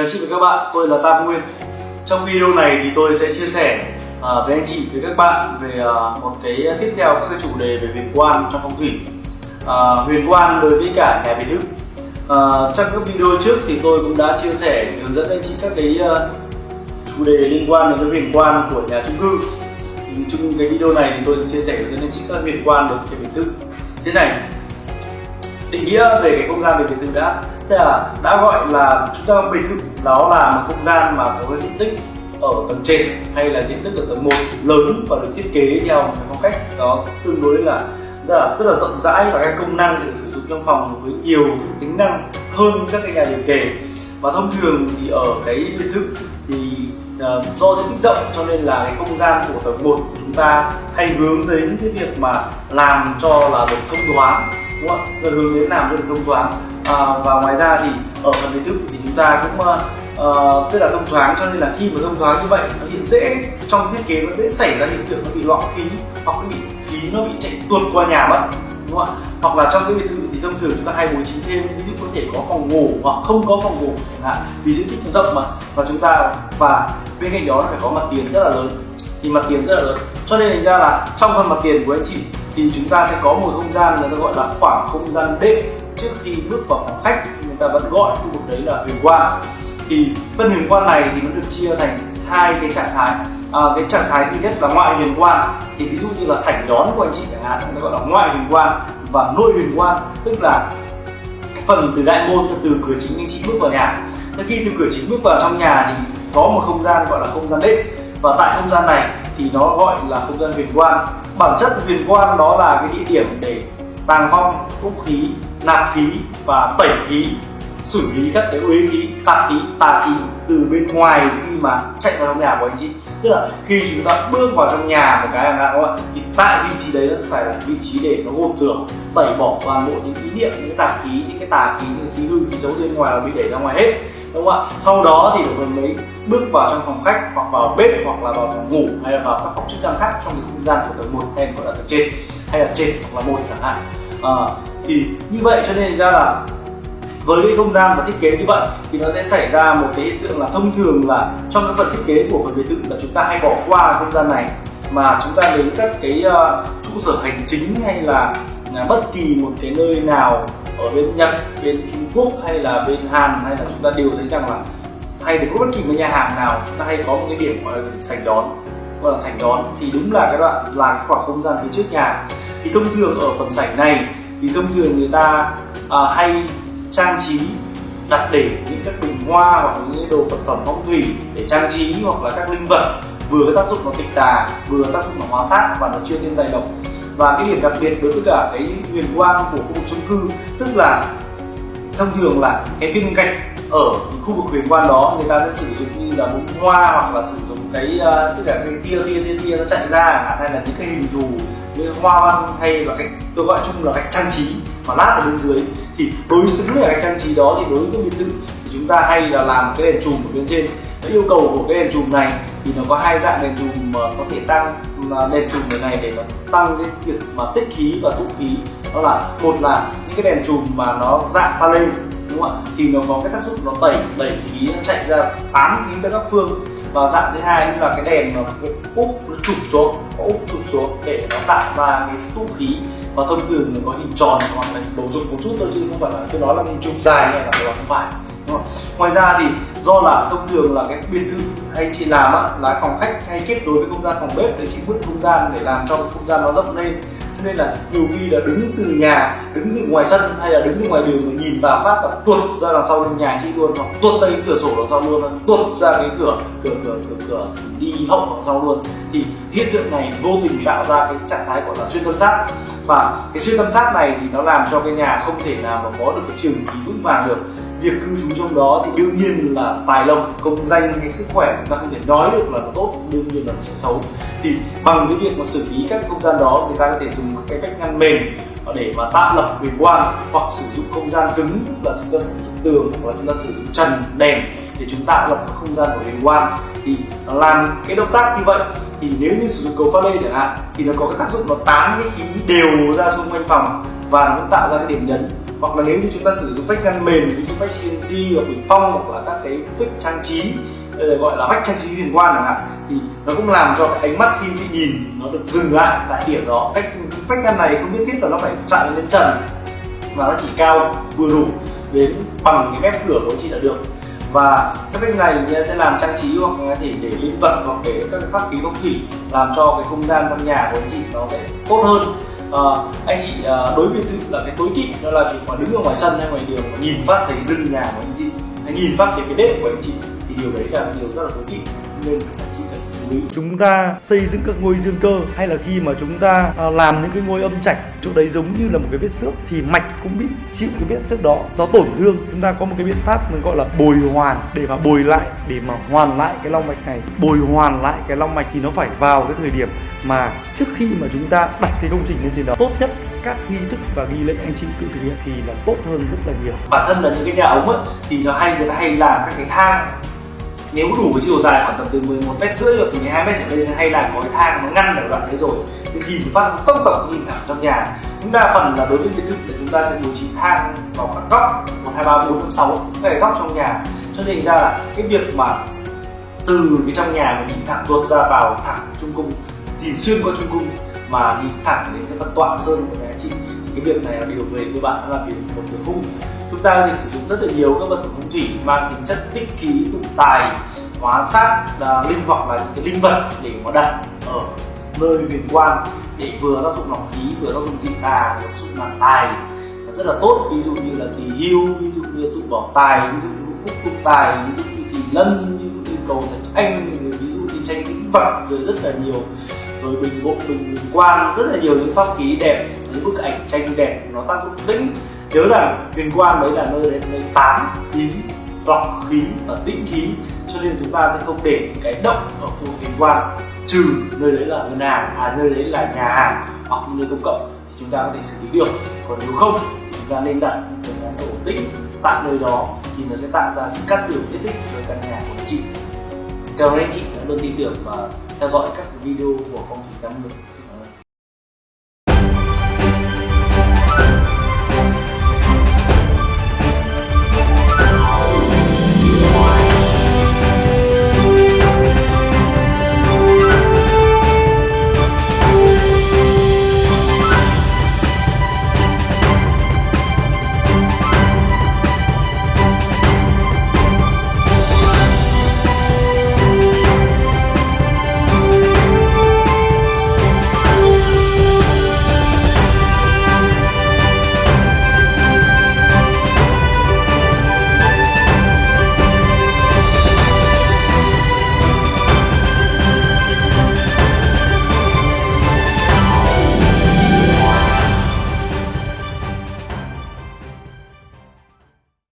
Chào anh chị và các bạn, tôi là Tam Nguyên. Trong video này thì tôi sẽ chia sẻ uh, với anh chị, với các bạn về uh, một cái tiếp theo các cái chủ đề về huyền quan trong phong thủy. Uh, Huyền quan đối với cả nhà biệt thự uh, Trong các video trước thì tôi cũng đã chia sẻ hướng dẫn anh chị các cái uh, chủ đề liên quan đến huyền quan của nhà chung cư. Thì trong cái video này thì tôi chia sẻ hướng dẫn anh chị các huyền quan đối với biệt thự thế này định nghĩa về cái không gian về biệt thự đã. Thế là đã gọi là chúng ta biệt thự đó là một không gian mà có cái diện tích ở tầng trên hay là diện tích ở tầng 1 lớn và được thiết kế theo một phong cách. Đó tương đối là rất là, rất là rộng rãi và các công năng được sử dụng trong phòng với nhiều tính năng hơn các cái nhà liền kề. Và thông thường thì ở cái biệt thự thì uh, do diện tích rộng cho nên là cái không gian của tầng 1 của chúng ta hay hướng đến cái việc mà làm cho là được thông thoáng đúng không ạ? Hướng đến làm được thông thoáng. À, và ngoài ra thì ở phần biệt thự thì chúng ta cũng uh, tức là thông thoáng cho nên là khi mà thông thoáng như vậy nó hiện dễ trong thiết kế nó dễ xảy ra hiện tượng nó bị lõm khí hoặc nó bị khí nó bị chạy tuột qua nhà mất đúng không ạ? Hoặc là trong cái biệt thự thì thông thường chúng ta hay bố trí thêm ví dụ có thể có phòng ngủ hoặc không có phòng ngủ chẳng hạn vì diện tích nó rộng mà. Và chúng ta và bên cạnh đó nó phải có mặt tiền rất là lớn. Thì mặt tiền rất là lớn. Cho nên thành ra là trong phần mặt tiền của anh chị thì chúng ta sẽ có một không gian người ta gọi là khoảng không gian đệm trước khi bước vào phòng khách người ta vẫn gọi khu vực đấy là huyền quan. Thì phân huyền quan này thì nó được chia thành hai cái trạng thái. À, cái trạng thái thứ nhất là ngoại huyền quan thì ví dụ như là sảnh đón của anh chị chẳng hạn nó gọi là ngoại huyền quan và nội huyền quan tức là cái phần từ đại môn từ cửa chính anh chị bước vào nhà. Thế khi từ cửa chính bước vào trong nhà thì có một không gian gọi là không gian đệm. Và tại không gian này thì nó gọi là không gian huyền quan. Bản chất huyền quan đó là cái địa điểm để tàng phong vũ khí nạp khí và tẩy khí. Xử lý các cái uế khí tạp khí tà khí từ bên ngoài khi mà chạy vào trong nhà của anh chị. Tức là khi chúng ta bước vào trong nhà một cái hàng hạn ạ? Thì tại vị trí đấy nó sẽ phải là vị trí để nó gột rửa tẩy bỏ toàn bộ những ý niệm những cái tạp khí những cái tà khí những cái khí hư khí xấu bên ngoài là bị để ra ngoài hết đúng không ạ? Sau đó thì mình mới bước vào trong phòng khách hoặc vào bếp hoặc là vào phòng ngủ hay là vào các phòng chức năng khác trong cái không gian của tầng một hay gọi là tầng trên hay là trên hoặc là một chẳng hạn. À, thì như vậy cho nên ra là với cái không gian và thiết kế như vậy thì nó sẽ xảy ra một cái hiện tượng là thông thường là trong các phần thiết kế của phần biệt thự là chúng ta hay bỏ qua không gian này. Mà chúng ta đến các cái uh, trụ sở hành chính hay là uh, bất kỳ một cái nơi nào ở bên Nhật, bên Trung Quốc hay là bên Hàn hay là chúng ta đều thấy rằng là hay được bất kỳ một nhà hàng nào chúng ta hay có một cái điểm gọi là sảnh đón gọi là sảnh đón thì đúng là cái đoạn là cái khoảng không gian phía trước nhà. Thì thông thường ở phần sảnh này thì thông thường người ta à, hay trang trí đặt để những các bình hoa hoặc những đồ vật phẩm phong thủy để trang trí hoặc là các linh vật vừa có tác dụng nó tịch tà vừa có tác dụng nó hóa sát và nó chưa thêm tài độc. Và cái điểm đặc biệt đối với cả cái huyền quang của khu vực chung cư tức là thông thường là cái viên gạch ở khu vực huyền quan đó người ta sẽ sử dụng như là bông hoa hoặc là sử dụng cái uh, tất cả cái tia tia tia tia nó chạy ra hay là những cái hình thù như hoa văn hay là cách tôi gọi chung là cách trang trí mà lát ở bên dưới. Thì đối xứng với cách trang trí đó thì đối với cái biệt thự thì chúng ta hay là làm cái đèn chùm ở bên trên. Cái yêu cầu của cái đèn chùm này thì nó có hai dạng đèn chùm mà có thể tăng đèn chùm này này để mà tăng cái việc mà tích khí và tụ khí. Đó là, một là những cái đèn chùm mà nó dạng pha lê, đúng không ạ? Thì nó có cái tác dụng nó tẩy đẩy khí nó chạy ra tán khí ra các phương và dạng thứ hai là cái đèn nó úp nó chụp xuống úp chụp xuống để nó tạo ra cái tụ khí và thông thường nó có hình tròn hoặc là bầu dục một chút thôi chứ không phải là tôi nói là hình chụp dài này là không phải ngoài ra thì do là thông thường là cái biệt thự hay chị làm á, là phòng khách hay kết nối với không gian phòng bếp để chị vứt không gian để làm cho không gian nó rộng lên nên là nhiều khi là đứng từ nhà, đứng từ ngoài sân hay là đứng từ ngoài đường mà nhìn vào phát là tuột ra đằng sau bên nhà chị luôn, hoặc tuột ra cái cửa sổ đằng sau luôn, tuột ra cái cửa cửa cửa cửa cửa đi hậu đằng sau luôn. Thì hiện tượng này vô tình tạo ra cái trạng thái gọi là xuyên tâm sát. Và cái xuyên tâm sát này thì nó làm cho cái nhà không thể nào mà có được cái trường khí vững vàng được việc cư trú trong đó thì đương nhiên là tài lộc, công danh hay sức khỏe chúng ta không thể nói được là nó tốt, đương nhiên là nó sẽ xấu. Thì bằng cái việc mà xử lý các không gian đó, người ta có thể dùng cái cách ngăn mềm để mà tạo lập huyền quan hoặc sử dụng không gian cứng là chúng ta sử dụng tường hoặc là chúng ta sử dụng trần, đèn để chúng tạo lập các không gian của huyền quan. Thì làm cái động tác như vậy. Thì nếu như sử dụng cầu pha lê chẳng hạn, thì nó có cái tác dụng nó tán cái khí đều ra xung quanh phòng và nó tạo ra cái điểm nhấn hoặc là nếu như chúng ta sử dụng vách ngăn mềm, ví dụ vách CNC hoặc bình phong hoặc là các cái vách trang trí gọi là vách trang trí huyền quan chẳng hạn, thì nó cũng làm cho cái ánh mắt khi bị nhìn nó được dừng lại tại điểm đó. Cách, vách ngăn này không nhất thiết là nó phải chạm lên trần mà nó chỉ cao vừa đủ đến bằng cái mép cửa của chị là được. Và các vách này sẽ làm trang trí hoặc có thể để linh vật hoặc để các pháp khí phong thủy làm cho cái không gian trong nhà của anh chị nó sẽ tốt hơn uh, anh chị uh, đối với thứ là cái tối kỵ đó là việc mà đứng ở ngoài sân hay ngoài đường mà nhìn phát thấy lưng nhà của anh chị hay nhìn phát thấy cái bếp của anh chị thì điều đấy là điều rất là tối kỵ. Nên chúng ta xây dựng các ngôi dương cơ hay là khi mà chúng ta à, làm những cái ngôi âm trạch chỗ đấy giống như là một cái vết xước thì mạch cũng bị chịu cái vết xước đó nó tổn thương. Chúng ta có một cái biện pháp mình gọi là bồi hoàn để mà bồi lại để mà hoàn lại cái long mạch này. Bồi hoàn lại cái long mạch thì nó phải vào cái thời điểm mà trước khi mà chúng ta đặt cái công trình lên trên đó tốt nhất các nghi thức và nghi lễ anh chị tự thực hiện thì là tốt hơn rất là nhiều. Bản thân là những cái nhà ống ấy, thì nó hay người ta hay làm các cái thang nếu đủ cái chiều dài khoảng tầm từ 11 mét rưỡi hoặc từ 12 mét trở lên, hay là có cái thang nó ngăn ở đoạn đấy rồi, thì nhìn phát tốc tổng nhìn thẳng trong nhà. Chúng đa phần là đối với biệt thự là chúng ta sẽ bố trí thang vào các góc một, hai, ba, bốn, năm, sáu các góc trong nhà. Cho nên ra là cái việc mà từ cái trong nhà mà nhìn thẳng tuột ra vào thẳng trung cung, nhìn xuyên qua trung cung mà nhìn thẳng đến cái phần tọa sơn của nhà chị, thì cái việc này là điều về cơ bản là điều một việc khung chúng ta thì sử dụng rất là nhiều các vật phẩm phong thủy mang tính chất tích khí tụ tài hóa sát là linh hoặc là những cái linh vật để mà đặt ở nơi huyền quan để vừa tác dụng lọc khí vừa tác dụng tị tà để tác dụng làm tài. Rất là tốt ví dụ như là tỳ hưu ví dụ như tụ bỏ tài ví dụ như phúc tụ tài ví dụ như kỳ lân ví dụ như cầu thạch anh ví dụ như tranh tĩnh vật rồi rất là nhiều. Rồi bình bộ bình, bình quan rất là nhiều những pháp khí đẹp những bức ảnh tranh đẹp nó tác dụng tĩnh nhớ rằng huyền quan đấy là nơi đấy, nơi tán khí lọc khí và tĩnh khí. Cho nên chúng ta sẽ không để cái động ở khu huyền quan, trừ nơi đấy là ngân hàng à nơi đấy là nhà hàng hoặc nơi công cộng thì chúng ta có thể xử lý được. Còn nếu không, chúng ta nên đặt cái món đồ tĩnh tại nơi đó thì nó sẽ tạo ra sự cắt tưởng nhất định cho căn nhà của anh chị. Cảm ơn anh chị đã luôn tin tưởng và theo dõi các video của phong thủy tâm ngược